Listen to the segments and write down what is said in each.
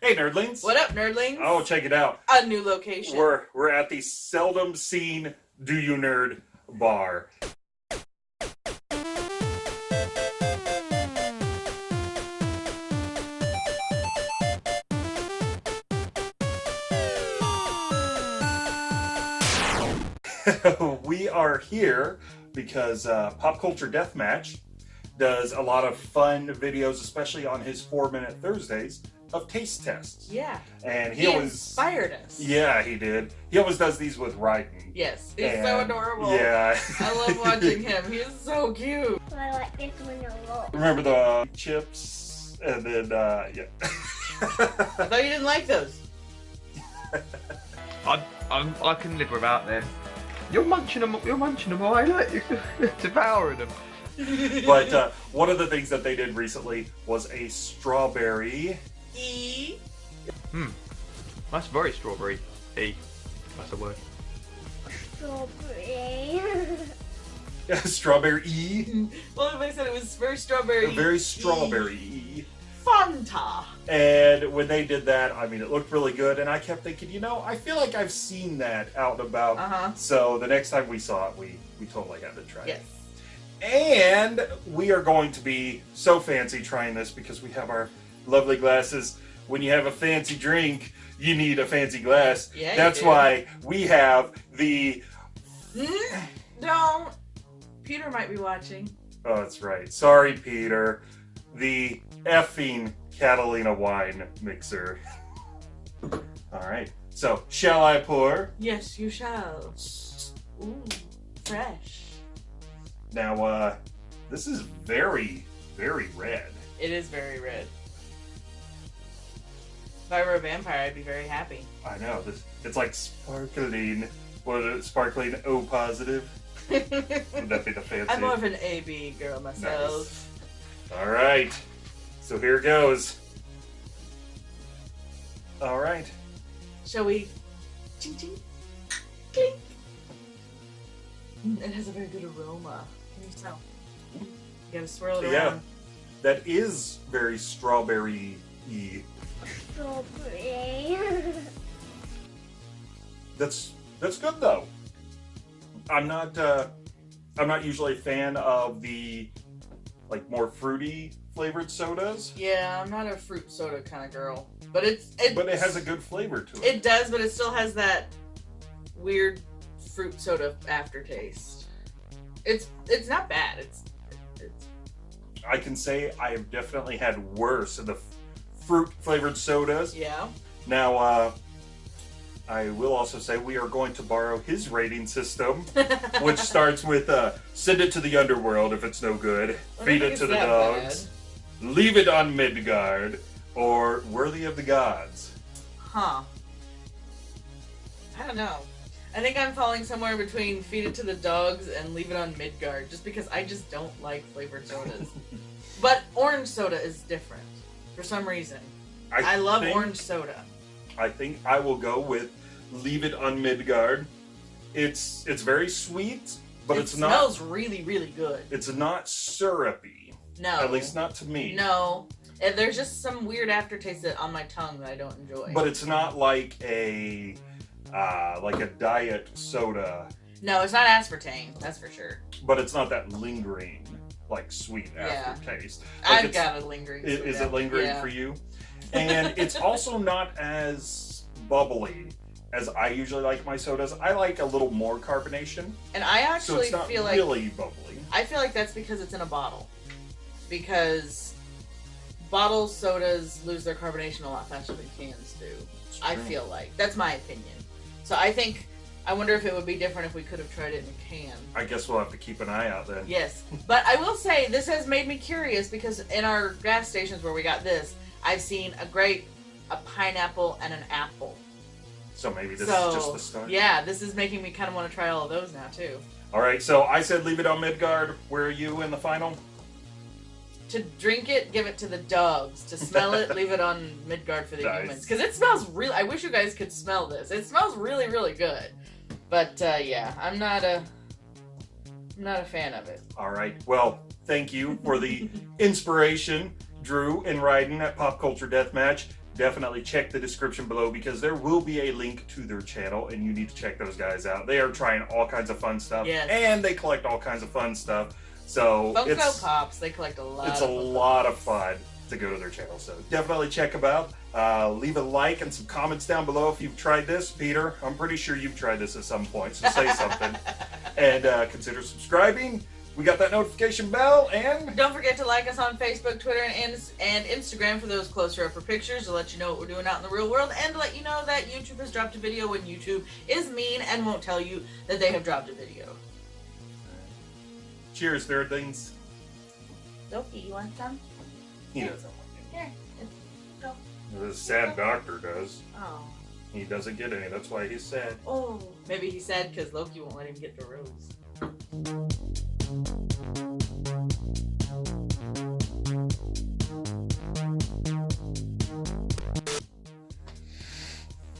Hey, nerdlings. What up, nerdlings? Oh, check it out. A new location. We're we're at the seldom seen Do You Nerd bar. we are here because uh, Pop Culture Deathmatch does a lot of fun videos, especially on his Four Minute Thursdays of taste tests. yeah. And he, He always inspired us. Yeah, he did. He always does these with writing. Yes. He's And- so adorable. Yeah. I love watching him. He's so cute. I like this one a lot. Remember the chips and then uh yeah. I thought you didn't like those. I'm, I'm, I can live without them. You're munching them. You're munching them away. Look, you're devouring them. but uh, one of the things that they did recently was a strawberry E. Hmm. That's very strawberry. E. That's a word. Strawberry. strawberry E. Well, if I said it was very strawberry. Very strawberry E. Fanta. And when they did that, I mean, it looked really good. And I kept thinking, you know, I feel like I've seen that out and about. Uh huh. So the next time we saw it, we, we totally had to try Yes. it. And we are going to be so fancy trying this because we have our lovely glasses. When you have a fancy drink, you need a fancy glass. Yeah, That's why we have the. Don't. Peter might be watching. Oh, that's right. Sorry, Peter. The effing Catalina wine mixer. All right. So, shall I pour? Yes, you shall. Ooh, fresh. Now, uh, this is very, very red. It is very red. If I were a vampire, I'd be very happy. I know. This it's like sparkling. What is it? Sparkling O positive. Would that be the fancy? I'm more of an AB girl myself. Nice. All right. So here goes. All right. Shall we? Ching ching. Clink. It has a very good aroma. Can you smell? You gotta swirl it Yeah. around. That is very strawberry y. Strawberry. That's that's good though. I'm not uh I'm not usually a fan of the like more fruity flavored sodas, Yeah, I'm not a fruit soda kind of girl, but it's it. but it has a good flavor to it. It does, but it still has that weird fruit soda aftertaste. It's it's not bad. It's it's I can say I have definitely had worse in the f- fruit flavored sodas. yeah. Now, uh, I will also say we are going to borrow his rating system, which starts with uh, send it to the underworld if it's no good, feed it to the dogs, leave it on Midgard, or worthy of the gods. Huh. I don't know. I think I'm falling somewhere between feed it to the dogs and leave it on Midgard, just because I just don't like flavored sodas. but orange soda is different for some reason. I, love think- orange soda. I think I will go with leave it on Midgard. It's it's very sweet, but it it's not smells really, really good. it's not syrupy. No, At least not to me. no. And there's just some weird aftertaste that on my tongue that I don't enjoy. But it's not like a uh, like a diet soda, no, it's not aspartame. That's for sure. but it's not that lingering like sweet Yeah. aftertaste. Like I've got a lingering. Is it lingering Yeah. for you? And it's also not as bubbly as I usually like my sodas. I like a little more carbonation, And I so actually it's not feel like really bubbly. I feel like that's because it's in a bottle. Because bottle sodas lose their carbonation a lot faster than cans do. I feel like. That's my opinion. So I think I wonder if it would be different if we could have tried it in a can. I guess we'll have to keep an eye out then. Yes. But I will say this has made me curious because in our gas stations where we got this, I've seen a grape, a pineapple, and an apple. So maybe this so is just the start. yeah, this is making me kind of want to try all of those now too. All right. So I said leave it on Midgard. Where are you in the final? To drink it, give it to the dogs. To smell it, leave it on Midgard for the Nice. humans. Because it smells real. I wish you guys could smell this. It smells really, really good. But uh, yeah, I'm not a, I'm not a fan of it. All right. Well, thank you for the inspiration, Drew and Ryden at Pop Culture Deathmatch. definitely check the description below because there will be a link to their channel and you need to check those guys out. They are trying all kinds of fun stuff Yes. and they collect all kinds of fun stuff. So Funko it's Pops, they collect a lot. it's a of Funko lot of fun to go to their channel. So definitely check them out. Uh, leave a like and some comments down below if you've tried this. Peter, I'm pretty sure you've tried this at some point, so say something. And uh, consider subscribing. We got that notification bell and Don't forget to like us on Facebook, Twitter, and, and Instagram for those closer up for pictures to let you know what we're doing out in the real world and to let you know that YouTube has dropped a video when YouTube is mean and won't tell you that they have dropped a video. cheers, third things. Loki, you want some? He doesn't. want. Here. Don't. Sad doctor does. Oh. He doesn't get any. That's why he's sad. Oh. Maybe he's sad because Loki won't let him get the rose.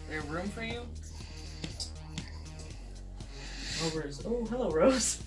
There room for you? Oh, Rover's. Oh, hello, Rose.